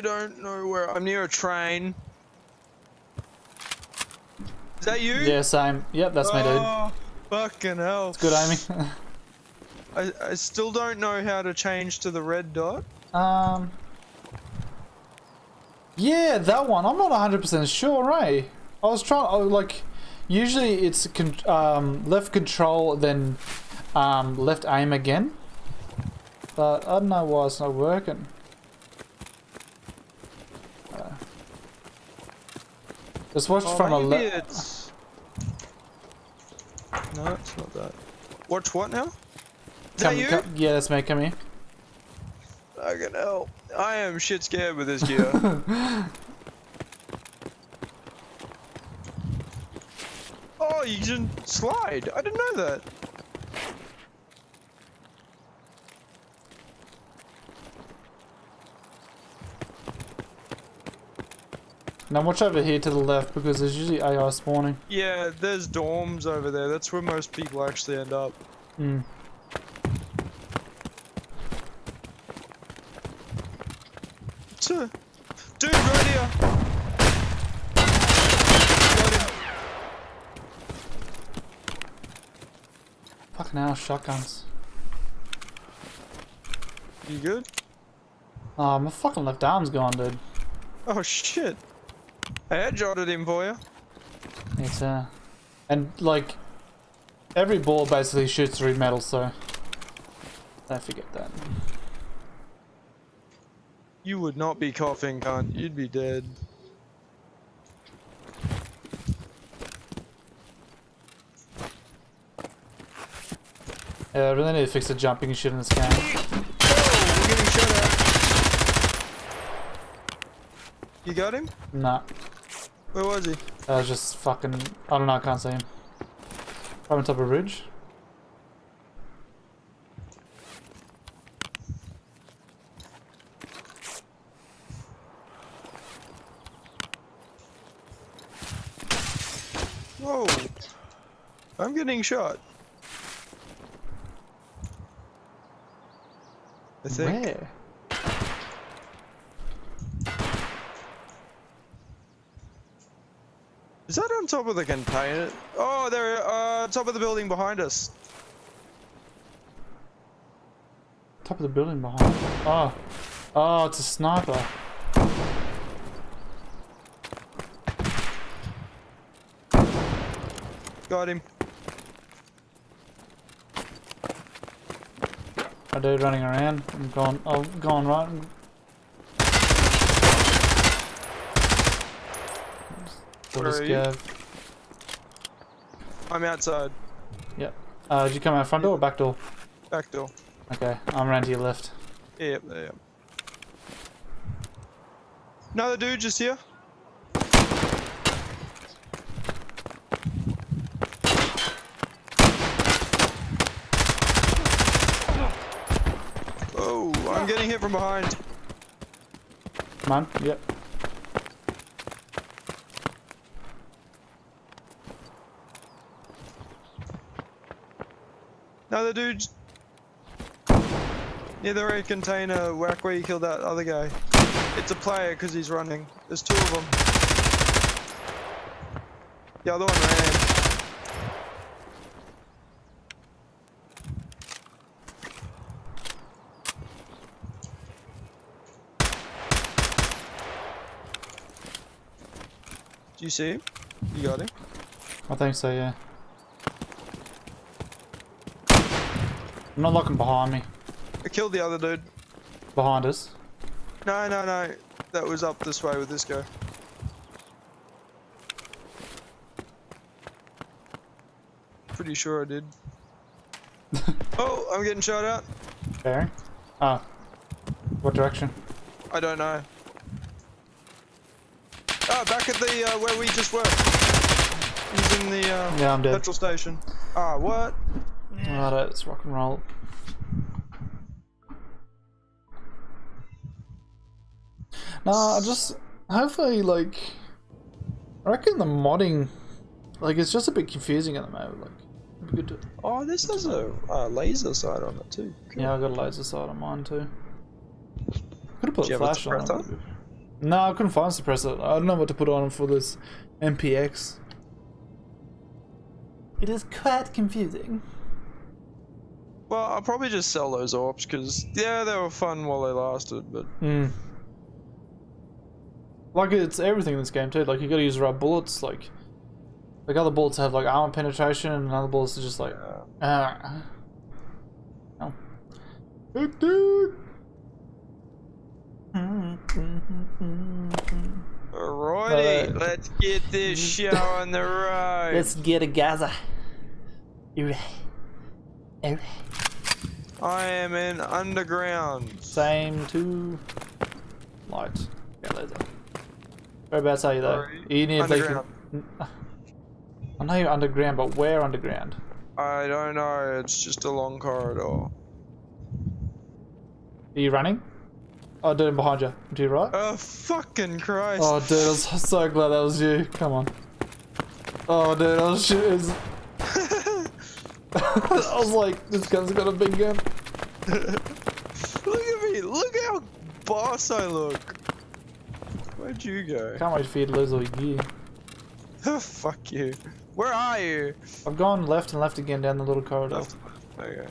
I don't know where. I'm near a train. Is that you? Yeah, same. Yep, that's me, dude. Oh, fucking hell. It's good aiming. I, I still don't know how to change to the red dot. um. Yeah, that one. I'm not 100% sure, eh? I was trying, oh, like, usually it's con um, left control, then um, left aim again. But I don't know why it's not working. Just watch Oh, from a left. No, it's not that. Watch what now? Is that you? yeah, that's me. Come here. Fucking hell. I am shit scared with this gear. oh, you can slide. I didn't know that. Now watch over here to the left because there's usually AI spawning. Yeah, there's dorms over there. That's where most people actually end up. Hmm. Dude, right here. Fucking hell, shotguns. You good? Oh, my fucking left arm's gone, dude. Oh shit. I headshotted him for you. It's uh, and like every ball basically shoots through metal, so don't forget that. You would not be coughing, cunt. You'd be dead. Yeah, I really need to fix the jumping shit in this game. Oh, we're getting shot at. You got him? Nah, Where was he? I was just fucking. I don't know. I can't see him. Right on top of a ridge. Whoa. I'm getting shot. I think. Where? Is that on top of the container? Oh, they're uh, top of the building behind us. Top of the building behind. Oh, oh, it's a sniper. Got him. A dude running around. I'm going. Oh, going right. We'll Where just are you? go. I'm outside. Yep. Uh, did you come out front door or back door? Back door. Okay, I'm around to your left. Yep, there. Yep. Another dude just here. Oh, I'm getting hit from behind. Come on. Yep. Another dude. Near the red container whack where you killed that other guy. It's a player because he's running. There's two of them. The other one ran. Do you see him? You got him? I think so. Yeah. I'm not looking behind me. I killed the other dude. Behind us. No, no, no. That was up this way with this guy. Pretty sure I did. oh, I'm getting shot at. Bearing. Oh. What direction? I don't know. Oh, back at the uh, where we just were. He's in the uh, Yeah, petrol station. Ah, what? Alright, let's rock and roll. No, I just hopefully like I reckon the modding like it's just a bit confusing at the moment. Like good to Oh, this has a uh, laser sight on it too. Cool. Yeah, I got a laser sight on mine too. Could have put Do a you a flash on suppressor? it. No, I couldn't find a suppressor. I don't know what to put on for this MPX. It is quite confusing. Well, I'll probably just sell those orbs because yeah, they were fun while they lasted, but Hmm. Like it's everything in this game too. Like you gotta use the right bullets. Like, like other bullets have like armor penetration, and other bullets are just like. uh, Uh, no. Alrighty, let's get this show on the road. Let's get a Gaza. I am in underground. Same two lights. Yeah, laser. Whereabouts are you though? Sorry. You need like. Underground. I know you're underground, but where underground? I don't know. It's just a long corridor. Are you running? Oh, dude, I'm behind you. To your right? Oh fucking Christ! Oh, dude, I was so glad that was you. Come on. Oh, dude, I was shit. I was like, this gun's got a big gun. look at me! Look how boss I look. Where'd you go? Can't wait for you to lose all your gear. Fuck you. Where are you? I've gone left and left again down the little corridor. Left. Okay.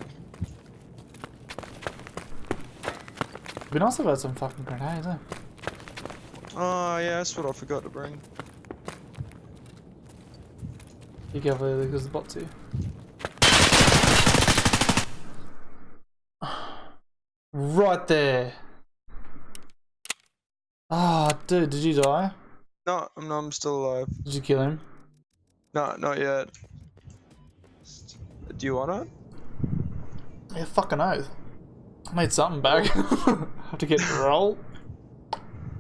It'd be nice if I had some fucking grenades, eh? Oh yeah, that's what I forgot to bring. Be careful there because the bot's here. Right there. Ah, dude, did you die? No, I'm, no, I'm still alive. Did you kill him? No, not yet. Do you want it? Yeah, fucking oath. I made something back. Have to get roll.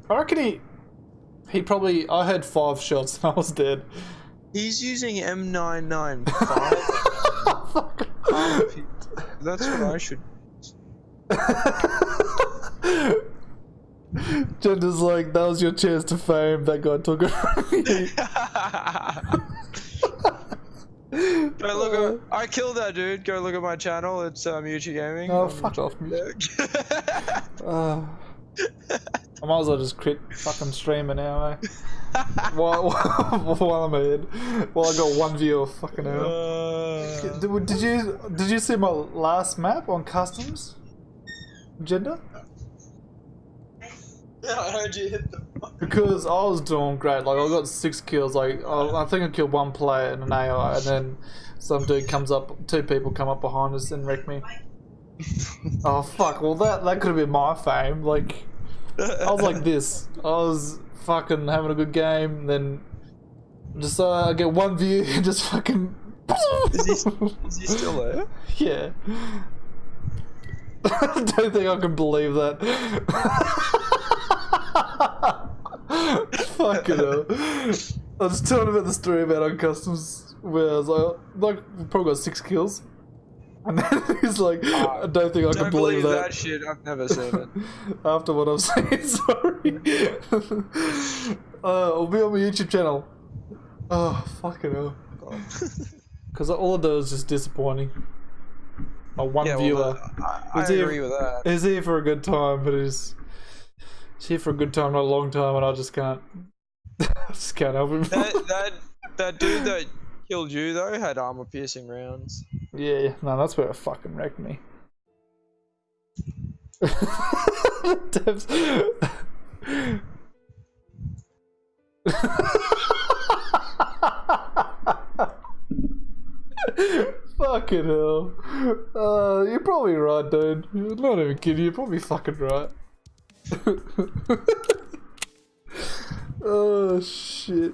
I reckon he. He probably. I heard five shots and I was dead. He's using M995. Fuck. That's what I should. Jender's like, that was your chance to fame. That guy took it from. Go look at. I killed that dude. Go look at my channel. It's Muchi Gaming. Oh, Um, fuck off. Uh, I might as well just quit fucking streaming now, eh? while, while I'm ahead. While I got one viewer, fucking hell. Uh, Did, did you did you see my last map on customs? Gender? yeah, I heard you hit the. Because I was doing great. Like I got six kills. Like I, I think I killed one player and an AI, and then some dude comes up. Two people come up behind us and wreck me. Oh fuck! Well, that that could have been my fame. Like I was like this. I was fucking having a good game. Then just uh, I get one view and just fucking. Is he, is he still there? Yeah. I don't think I can believe that. Fucking hell. I was telling about the story about on customs where I was like, like probably got six kills. And then he's like, I don't think I can Don't believe, believe that. that shit. I've never seen it. After what I've seen, sorry. uh, I'll be on my YouTube channel. Oh, fucking hell. Because all of those is just disappointing. My one yeah, viewer. well, I, I agree with that. He's here for a good time, but he's, he's here for a good time, not a long time, and I just can't. I just can't help him. that that that dude that killed you though had armor piercing rounds. yeah, no, that's where it fucking wrecked me. Fucking hell. Uh, you're probably right, dude. I'm not even kidding, you're probably fucking right. oh, shit.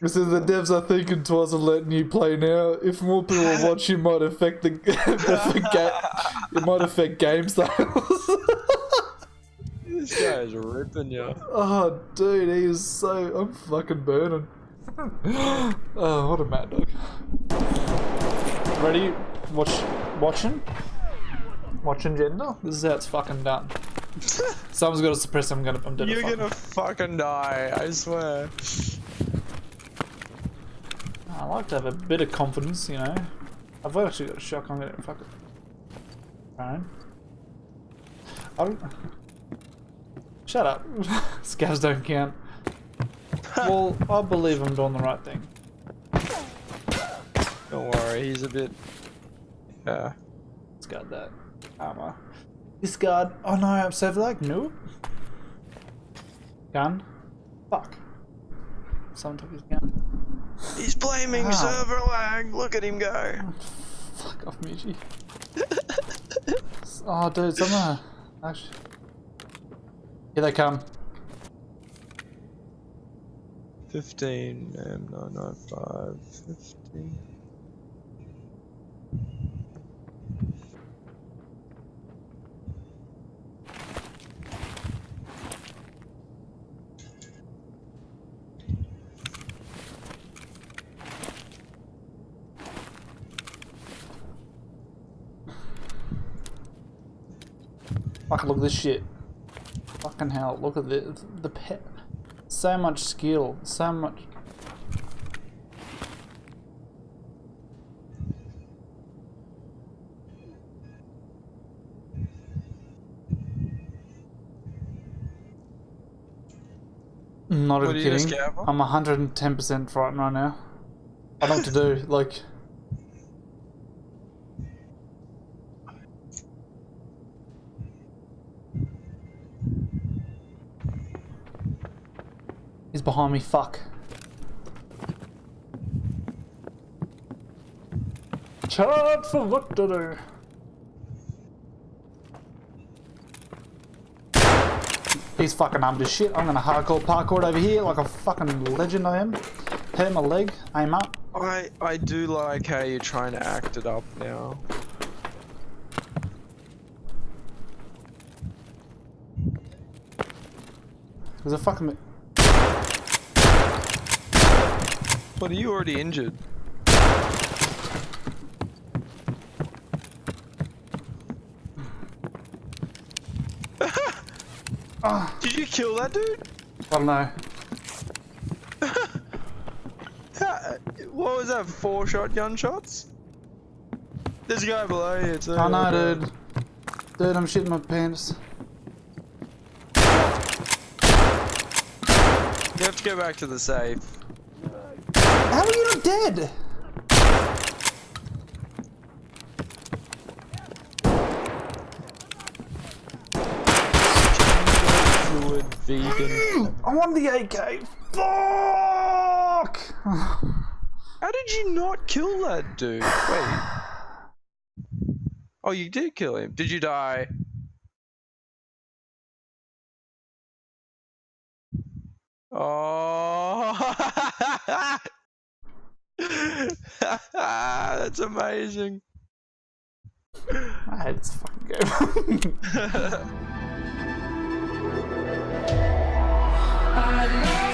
This is the devs are thinking twice of letting you play now. If more people watch, you might affect the, ga- it might affect game sales. This guy is ripping you. oh, dude, he is so. I'm fucking burning. Oh, what a mad dog. Ready? Watch, watching, watching gender. This is how it's fucking done. Someone's got to suppress. I'm gonna. I'm dead. You're fucking- gonna fucking die, I swear. I like to have a bit of confidence, you know. I've actually got a shotgun. I'm gonna fuck it. Fine. I don't. Shut up. Scavs don't count. Well, I believe I'm doing the right thing. Don't worry, he's a bit. Yeah. Discard that. Armor. Discard. Oh no, I'm server lag. Nope. Gun. Fuck. Someone took his gun. He's blaming Wow. server lag. Look at him go. Fuck off, Michi. oh, dude, someone. Actually. Here they come. 15 M995 15. Fucking look at this shit. Fucking hell, look at the the pet. So much skill, so much. Not What even are you, a kidding. I'm 110% frightened right now. I don't know what to do. Like, behind me. Fuck. Chart for what to do. He's fucking armed as shit. I'm gonna hardcore parkour over here like a fucking legend I am. Hit my leg, aim up. I I do like how you're trying to act it up now. There's a fucking. What are you already injured? Did you kill that dude? Know. Ha- What was that? Four shotgun shots? There's a guy below you too. I know, dude. Dude, I'm shitting my pants. You have to go back to the safe. How are you not dead? Vegan. I want the AK. Fuck! How did you not kill that dude? Wait. Oh, you did kill him. Did you die? Oh. That's amazing. I hate this fucking game. I love